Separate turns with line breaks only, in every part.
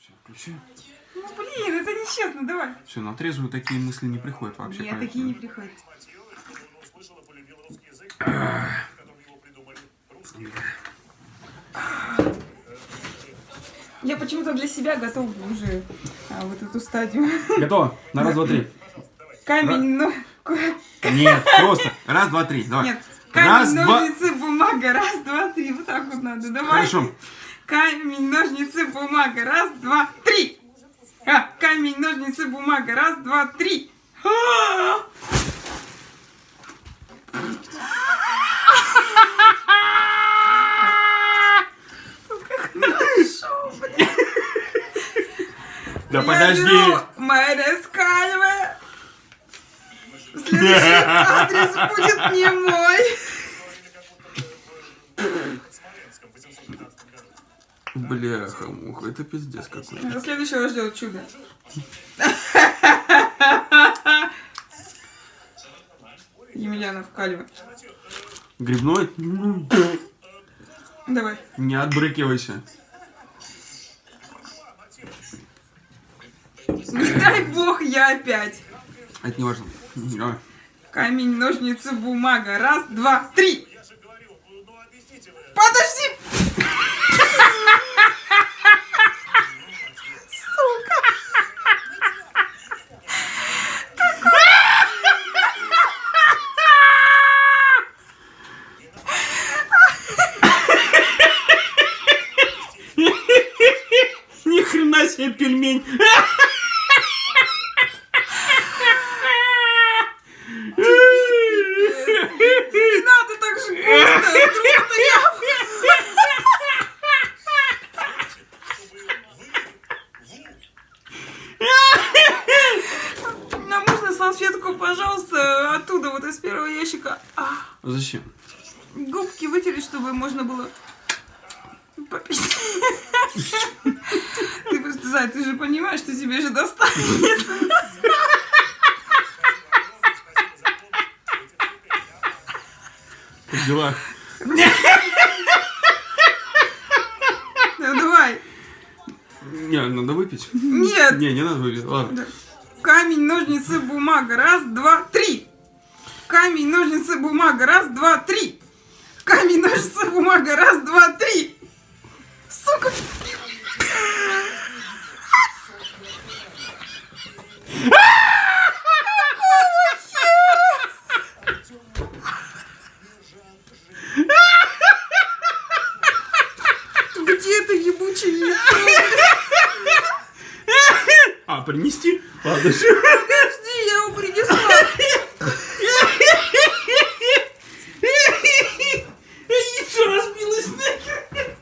Все, включи.
Ну блин, это нечестно, давай.
Все, на трезвую такие мысли не приходят вообще.
Нет,
поэтому-
такие не приходят. Я почему-то для себя готова уже а, вот эту стадию.
Готово? На раз, два, три.
Камень, но...
Нет, просто. Раз, два, три. Давай.
Нет.
Раз,
Камень,
два.
ножницы, бумага. Раз, два, три. Вот так вот надо. Давай.
Хорошо.
Камень, ножницы, бумага. Раз, два, три. А, камень, ножницы, бумага. Раз, два, три. А! Хорошо, блин.
Да
Я
подожди.
беру майонез кальве. Следующий адрес будет не мой.
Бляха, муха, это пиздец какой.
За следующего ждет чудо. Емельянов кальве.
Грибной?
Давай.
Не отбрыкивайся.
Не дай бог я опять.
Это не важно. Давай.
Камень, ножницы, бумага. Раз, два, три. Подожди!
Себе пельмень.
Не надо так же густо. Нам можно салфетку, пожалуйста, оттуда, вот из первого ящика. А,
Зачем?
губки вытереть, чтобы можно было попить. Ты просто, Зай, ты же понимаешь, что тебе же достанет.
Как дела?
Ну, давай.
Не, надо выпить.
Нет.
Не, не надо выпить. Ладно.
Камень, ножницы, бумага. Раз, два, три. Камень, ножницы, бумага. Раз, два, три. Камень, ножницы, бумага. Раз, два, три. Сука. Где это ебучее яйцо?
А, принести? Ладно, все.
Подожди, я его принесла.
Яйцо разбилось нахер.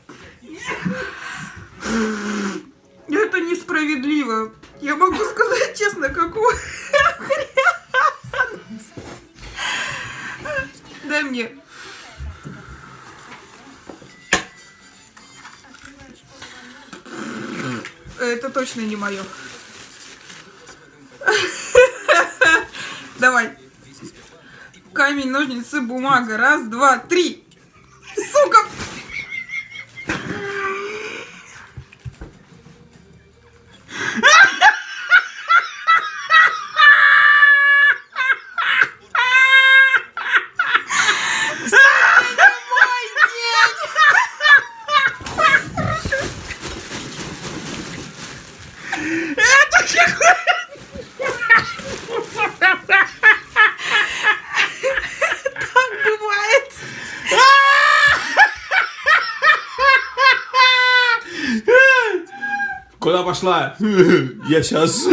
Это несправедливо. Я могу сказать честно, какого хрена? Дай мне. Это точно не мое. Давай. Камень, ножницы, бумага. Раз, два, три. Сука!
Куда пошла? Я сейчас.